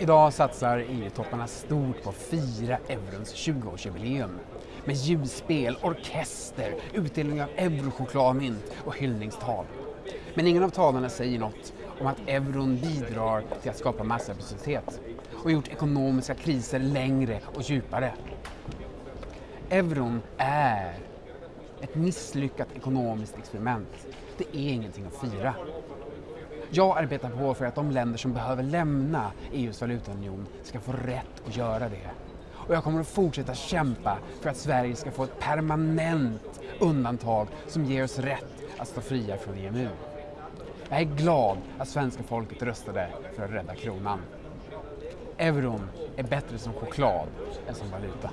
Idag satsar EU-topparna stort på att fira eurons 20-årsjubileum med ljusspel, orkester, utdelning av eurochokladmynt och hyllningstal. Men ingen av talarna säger något om att euron bidrar till att skapa massarbetslöshet och gjort ekonomiska kriser längre och djupare. Euron är ett misslyckat ekonomiskt experiment. Det är ingenting att fira. Jag arbetar på för att de länder som behöver lämna EUs valutaunion ska få rätt att göra det. Och jag kommer att fortsätta kämpa för att Sverige ska få ett permanent undantag som ger oss rätt att stå fria från EMU. Jag är glad att svenska folket röstade för att rädda kronan. Euron är bättre som choklad än som valuta.